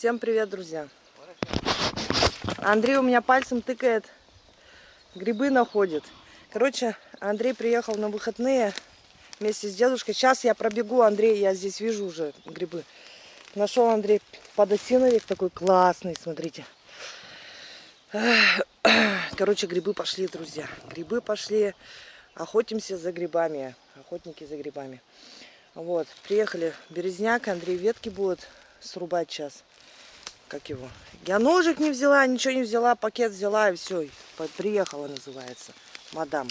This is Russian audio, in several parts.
Всем привет, друзья! Андрей у меня пальцем тыкает, грибы находит. Короче, Андрей приехал на выходные вместе с дедушкой. Сейчас я пробегу, Андрей, я здесь вижу уже грибы. Нашел Андрей подосиновик такой классный, смотрите. Короче, грибы пошли, друзья. Грибы пошли. Охотимся за грибами. Охотники за грибами. Вот, приехали березняк, Андрей ветки будет срубать сейчас. Как его? Я ножик не взяла, ничего не взяла, пакет взяла и все. Приехала, называется. Мадама.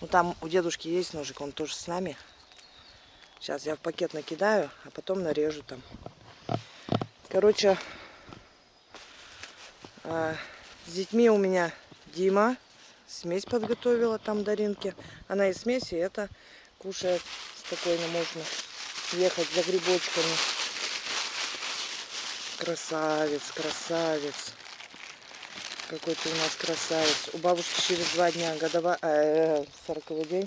Ну там у дедушки есть ножик, он тоже с нами. Сейчас я в пакет накидаю, а потом нарежу там. Короче, а, с детьми у меня Дима смесь подготовила там Даринке. Она и смесь, и это кушает. Спокойно можно ехать за грибочками. Красавец, красавец. Какой ты у нас красавец. У бабушки через два дня годовая, э, день.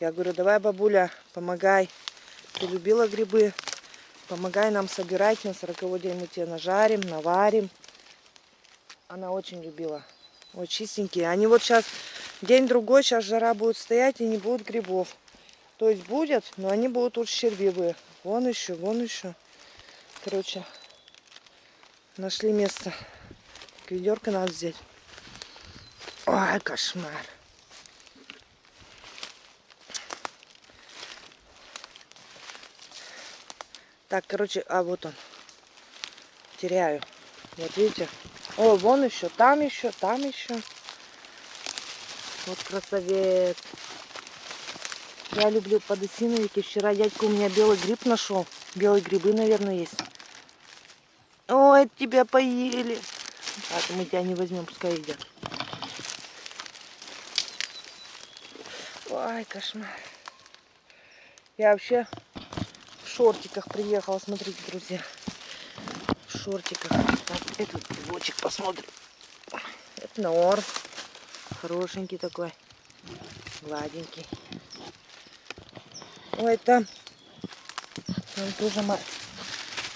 Я говорю, давай, бабуля, помогай. Ты любила грибы, помогай нам собирать. На сороковой день мы тебе нажарим, наварим. Она очень любила. Вот чистенькие. Они вот сейчас день-другой, сейчас жара будет стоять и не будет грибов. То есть будет, но они будут уж щербивые. Вон еще, вон еще. Короче, нашли место. Ведерко надо взять. Ой, кошмар. Так, короче, а вот он. Теряю. Вот видите? О, вон еще, там еще, там еще. Вот красавец. Я люблю подосиновики. Вчера дядька у меня белый гриб нашел. Белые грибы, наверное, есть. Ой, тебя поели. Так, мы тебя не возьмем, пускай едят. Ой, кошмар. Я вообще в шортиках приехала, смотрите, друзья. В шортиках. Так, этот грибочек посмотрим. Это норм. Хорошенький такой. Гладенький. Ой, там, там тоже,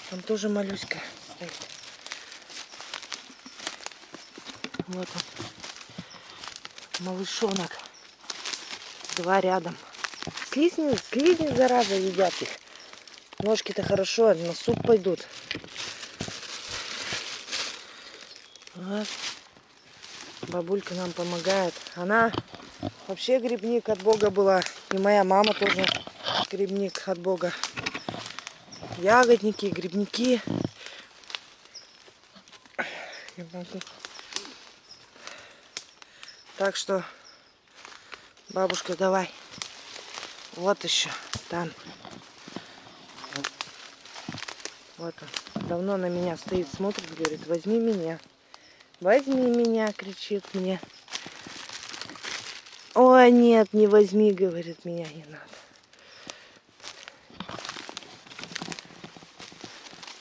там тоже моллюска стоит. Вот он. Малышонок. Два рядом. Слизни, слизни, зараза, едят их. Ножки-то хорошо, на суп пойдут. Вот. Бабулька нам помогает. Она вообще грибник от Бога была. И моя мама тоже грибник от Бога. Ягодники, грибники. Так что, бабушка, давай. Вот еще, там. Вот он. Давно на меня стоит, смотрит, говорит, возьми меня. Возьми меня, кричит мне. Ой, нет, не возьми, говорит, меня не надо.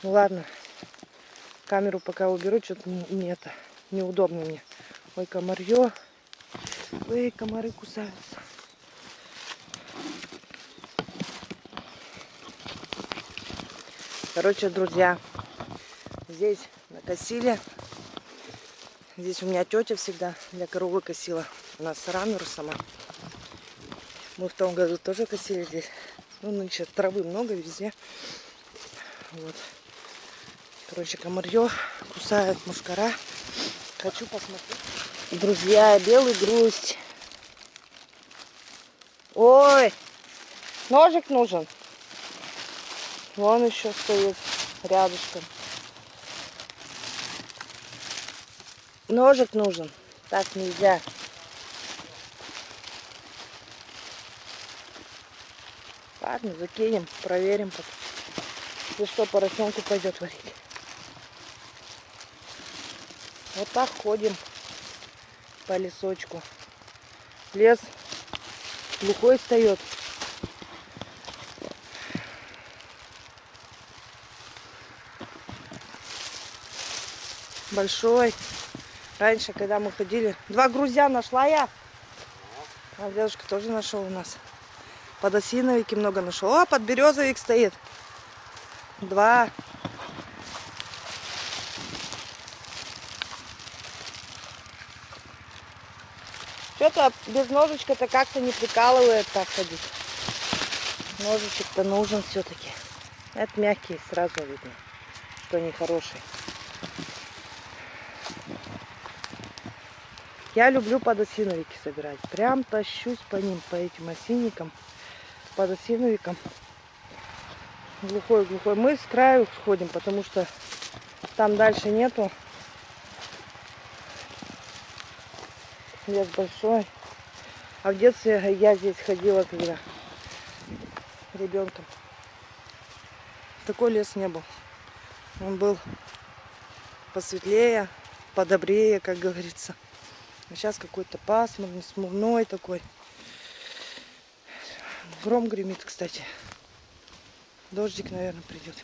Ну ладно, камеру пока уберу, что-то не, не это, неудобно мне. Ой, комарье. Ой, комары кусаются. Короче, друзья, здесь накосили. Здесь у меня тетя всегда для коровы косила. У нас рамер сама. Мы в том году тоже косили здесь. Ну, нынче травы много везде. Вот. Короче, комарье кусает мушкара. Хочу посмотреть. Друзья, белый грусть. Ой, ножик нужен. Вон еще стоит рядышком. Ножик нужен. Так нельзя. Ладно, закинем, проверим. Если что, поросенку пойдет варить. Вот так ходим по лесочку. Лес глухой встает. Большой. Раньше, когда мы ходили, два грузя нашла я. А дедушка тоже нашел у нас. Подосиновики много нашел. А, подберезовик стоит. Два. Что-то без ножичка-то как-то не прикалывает так ходить. Ножичек-то нужен все-таки. Это мягкие, сразу видно, что они хорошие. Я люблю подосиновики собирать. Прям тащусь по ним, по этим осинникам, подосиновикам. Глухой-глухой. Мы с краю сходим, потому что там дальше нету. Лес большой. А в детстве я здесь ходила, когда ребенком. Такой лес не был. Он был посветлее, подобрее, как говорится. А сейчас какой-то пасмурный, смурной такой. Гром гремит, кстати. Дождик, наверное, придет.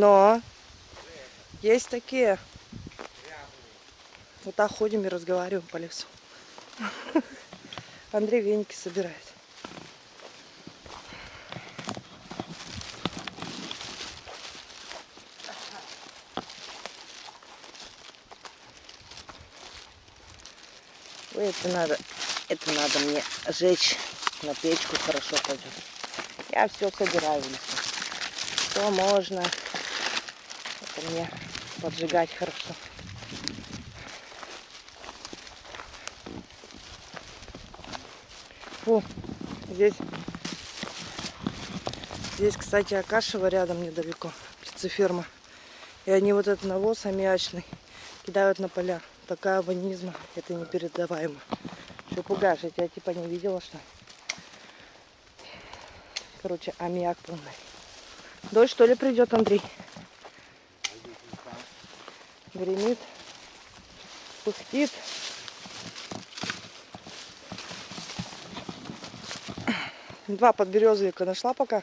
Но есть такие. Вот так ходим и разговариваем по лесу. Андрей веники собирает. Это надо, это надо мне жечь на печку хорошо пойдет. Я все собираю. Что можно, это мне поджигать хорошо. Фу, здесь, здесь, кстати, Акашева рядом недалеко, птицеферма. И они вот этот навоз аммиачный кидают на поля такая ванизма, это непередаваемо. Что пугаешь, я тебя типа не видела, что Короче, аммиак полный. Дождь что ли придет, Андрей? Гремит, пустит. Два подберезовика нашла пока.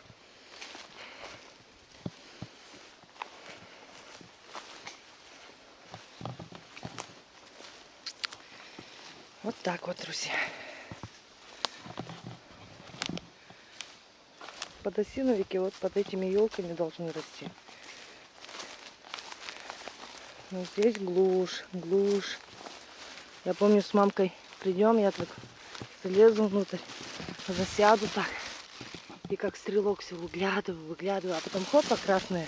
Вот так вот, друзья. Подосиновики вот под этими елками должны расти. Но здесь глушь, глушь. Я помню, с мамкой придем, я так залезу внутрь, засяду так. И как стрелок все выглядываю, выглядываю. А потом хопа, красные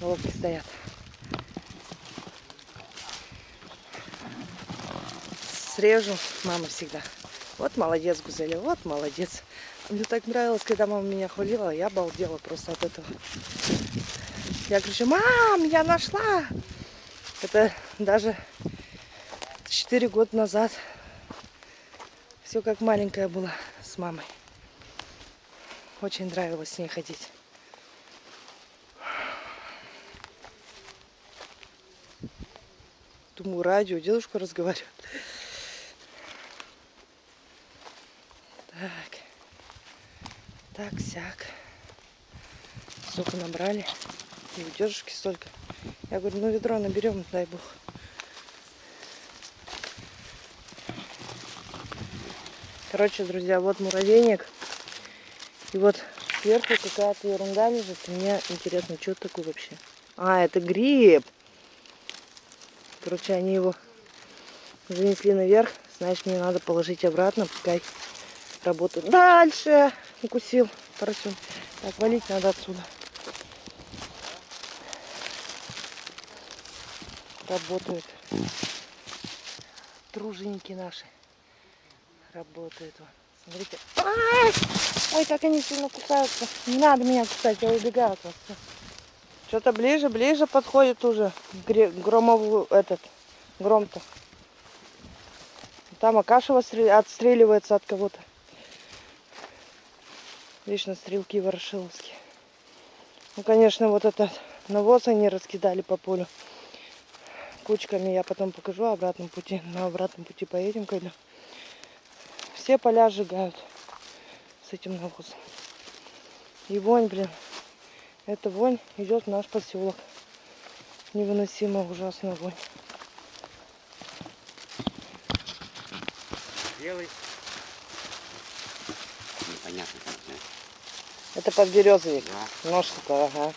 волки стоят. срежу. Мама всегда. Вот молодец, Гузеля, вот молодец. Мне так нравилось, когда мама меня хвалила, я обалдела просто от этого. Я кричу, мам, я нашла! Это даже 4 года назад. Все как маленькая была с мамой. Очень нравилось с ней ходить. Думаю, радио, дедушка разговаривает. Так. Так, сяк. Сколько набрали. И удержки столько. Я говорю, ну ведро наберем, дай бог. Короче, друзья, вот муравейник. И вот сверху какая-то ерунда лежит. мне интересно, что такое вообще. А, это гриб. Короче, они его занесли наверх. Значит, мне надо положить обратно, пускай работает. Дальше укусил поросен. Так, валить надо отсюда. Работают. Труженики наши. Работают. Смотрите. Ой, как они сильно кусаются. Не надо меня кусать, я убегаю от вас. Что-то ближе, ближе подходит уже громовую этот гром-то. Там Акашева отстреливается от кого-то. Вечно стрелки ворошиловские. Ну, конечно, вот этот навоз они раскидали по полю кучками. Я потом покажу обратном пути. На обратном пути поедем, когда все поля сжигают с этим навозом. И вонь, блин. Эта вонь идет в наш поселок. Невыносимо ужасная вонь. белый. Непонятно. да. Это подберезовик. Да. Ножка-то, ага.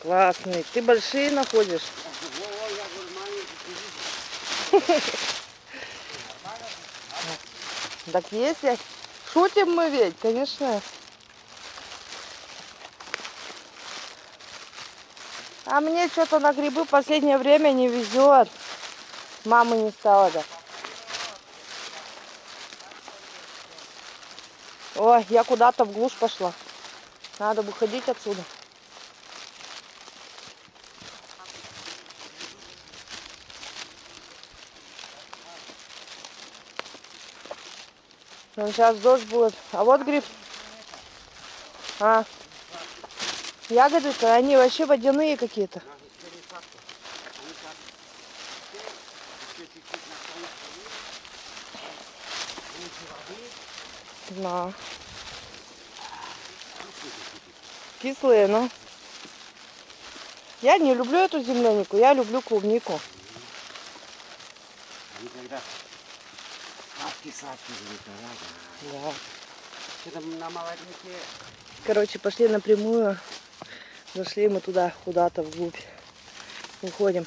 Классный. Ты большие находишь? Так если шутим мы ведь, конечно. А мне что-то на грибы в последнее время не везет. Мамы не стало, да. Ой, я куда-то в глушь пошла. Надо выходить отсюда. Ну, сейчас дождь будет. А вот гриб. А. Ягоды-то, они вообще водяные какие-то. Да. Кислые, ну. Я не люблю эту землянику, я люблю клубнику. Они сладкие-сладкие будут, да. Что-то на молодняке Короче, пошли напрямую. Зашли мы туда, куда-то вглубь. Уходим.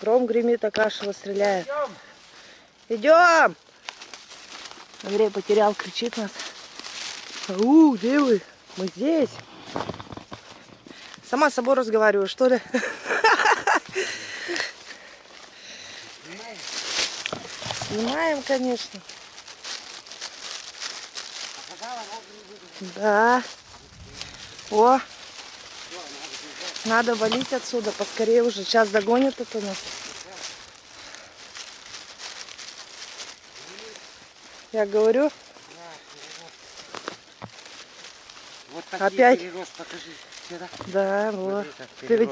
Гром гремит, а кашево стреляет. Идем! Андрей потерял, кричит нас. У, где вы? Мы здесь. Сама с собой разговариваю, что ли? Снимаем, конечно. Да. О. Надо валить отсюда. Поскорее уже. Сейчас догонит это нас. Я говорю, Вот Опять? перерост, покажи. Да, вот. Ты ведь.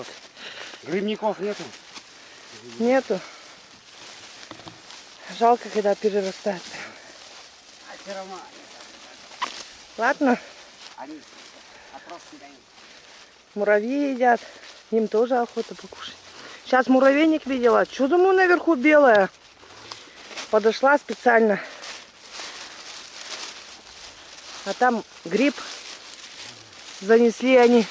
Грибников нету. нету. Жалко, когда перерастает. А все равно Ладно, они муравьи едят. Им тоже охота покушать. Сейчас муравейник видела. Что думаю наверху белое? Подошла специально. А там гриб. Занесли они.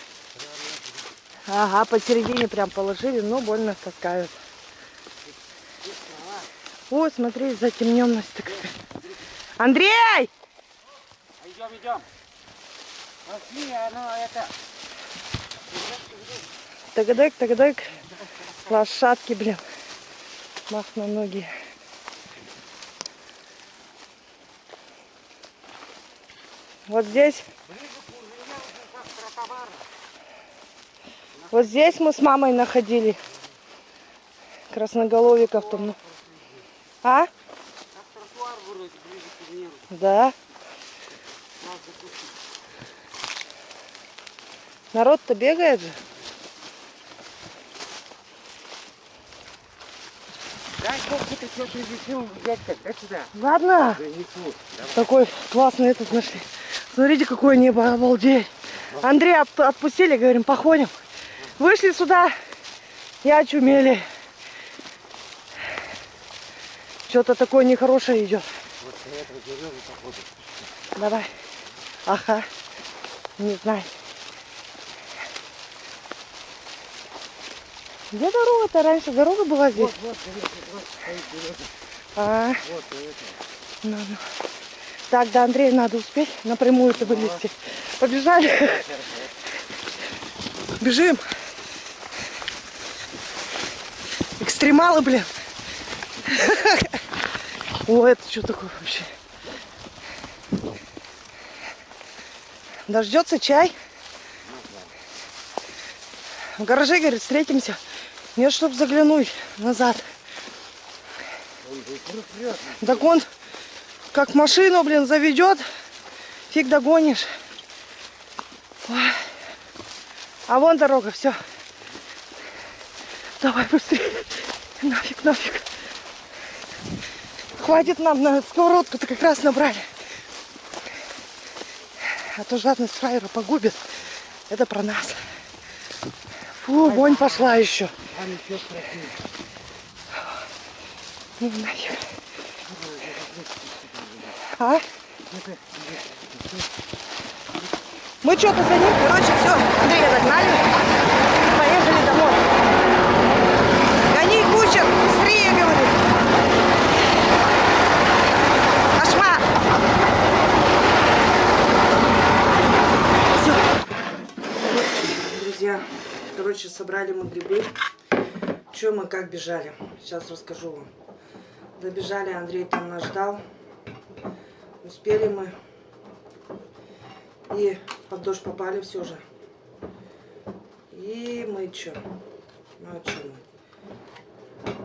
Ага, посередине прям положили, но больно таскают. Ой, смотри, затемненность такая. Андрей! Идем, идем. Пошли, оно это... Тагадек, тагадек. Лошадки, блин. Мах на ноги. Вот здесь. Вот здесь мы с мамой находили. Красноголовиков там. А? Как тротуар вроде ближе к миру. Да. Народ-то бегает же. Дай сколько-то что принесу, дядька, дай сюда. Ладно. Давай. Такой классный этот нашли. Смотрите, какое небо, обалдеть. Андрей отп- отпустили, говорим, походим. Вышли сюда и очумели. Что-то такое нехорошее идет. Вот с этого деревья походу. Давай. Ага. Не знаю. Где дорога-то раньше? Дорога была здесь? Вот, вот, вот, деревья. А, Вот, и это. ну, ну. Так, до Андрея надо успеть напрямую-то вылезти. Побежали. Бежим. Экстремалы, блин. О, это что такое вообще? Дождется чай? В гараже, говорит, встретимся. Нет, чтоб заглянуть назад. Так он как машину, блин, заведет, фиг догонишь. А вон дорога, все. Давай быстрее. Нафиг, нафиг. Хватит нам на сковородку-то как раз набрали. А то жадность фраера погубит. Это про нас. Фу, вонь пошла еще. Еще красивее. Ну нафиг. А? Мы что-то за ним, короче, все, Андрея догнали, Друзья, короче, собрали мы грибы. Че мы как бежали? Сейчас расскажу вам. Добежали, Андрей там нас ждал. Успели мы. И под дождь попали все же. И мы что? Ну а что мы?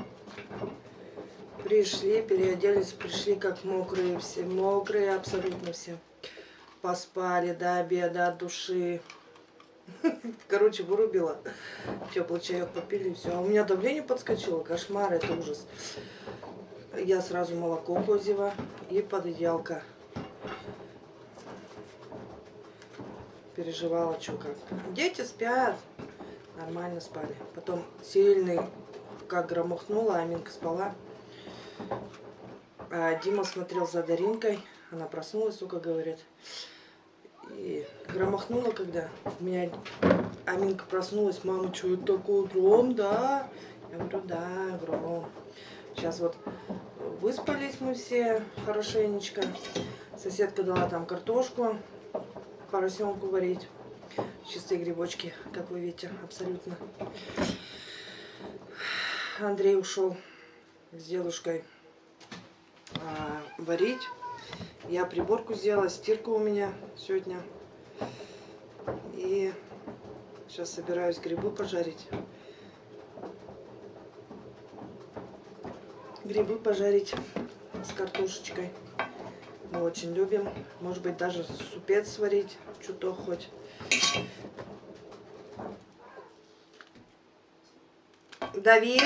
Пришли, переоделись, пришли как мокрые все. Мокрые абсолютно все. Поспали до обеда, от души. Короче, вырубила. Теплый чаек попили, все. А у меня давление подскочило. Кошмар, это ужас. Я сразу молоко козьего и подъедалка. Переживала, что как. Дети спят. Нормально спали. Потом сильный, как громыхнуло, Аминка спала. А Дима смотрел за Даринкой. Она проснулась, только говорит. И громыхнуло, когда у меня Аминка проснулась. Мама, что это такое? Гром, да? Я говорю, да, гром. Сейчас вот выспались мы все хорошенечко. Соседка дала там картошку, поросенку варить. Чистые грибочки, как вы видите, абсолютно. Андрей ушел с дедушкой а, варить. Я приборку сделала, стирка у меня сегодня. И сейчас собираюсь грибы пожарить. Грибы пожарить с картошечкой. Мы очень любим. Может быть, даже супец сварить, что-то хоть. Давид!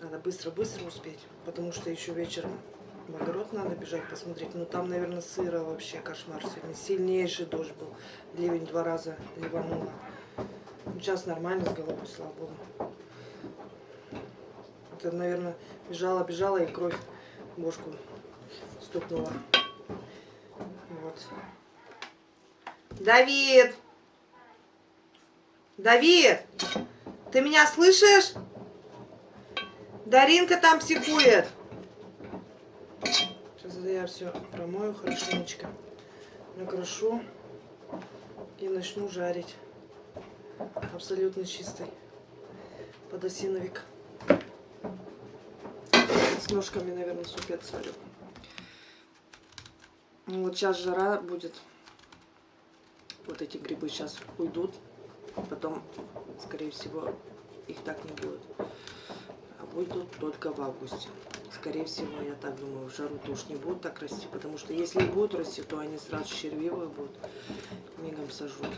Надо быстро-быстро успеть, потому что еще вечером в огород надо бежать посмотреть. Ну там, наверное, сыро вообще кошмар сегодня. Сильнейший дождь был. Ливень два раза ливануло. Ну, Сейчас нормально с головой, слава богу. Это, наверное, бежала, бежала и кровь в бошку стукнула. Вот. Давид! Давид! Ты меня слышишь? Даринка там психует. Сейчас я все промою хорошенечко. Накрошу и начну жарить. Абсолютно чистый подосиновик. С ножками, наверное, супец сварю. Ну, Вот сейчас жара будет. Вот эти грибы сейчас уйдут. Потом, скорее всего, их так не будет. А будут только в августе. Скорее всего, я так думаю, в жару-то не будут так расти. Потому что если будут расти, то они сразу червивые будут. Мигом сожрут.